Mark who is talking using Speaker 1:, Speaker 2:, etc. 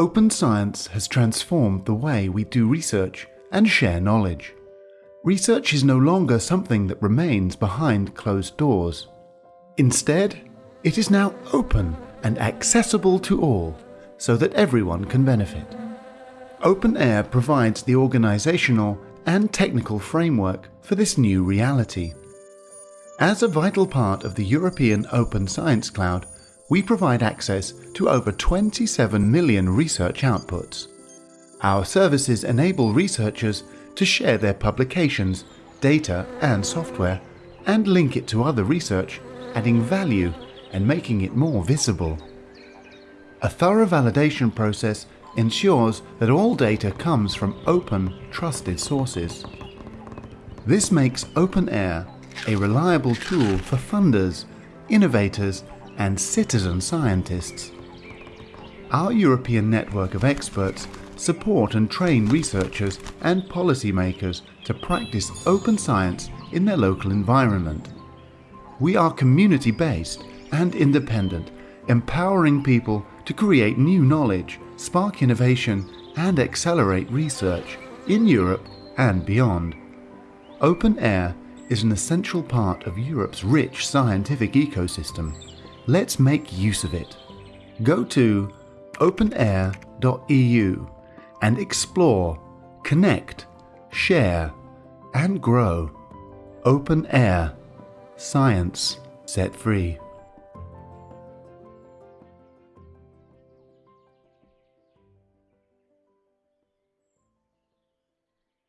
Speaker 1: Open science has transformed the way we do research and share knowledge. Research is no longer something that remains behind closed doors. Instead, it is now open and accessible to all so that everyone can benefit. OpenAIRE provides the organizational and technical framework for this new reality. As a vital part of the European Open Science Cloud, we provide access to over 27 million research outputs. Our services enable researchers to share their publications, data and software and link it to other research, adding value and making it more visible. A thorough validation process ensures that all data comes from open, trusted sources. This makes OpenAIRE a reliable tool for funders, innovators and citizen scientists. Our European network of experts support and train researchers and policymakers to practice open science in their local environment. We are community-based and independent, empowering people to create new knowledge, spark innovation and accelerate research in Europe and beyond. OpenAIRE is an essential part of Europe's rich scientific ecosystem Let's make use of it. Go to openaire.eu and explore, connect, share and grow. OpenAIRE. Science set free.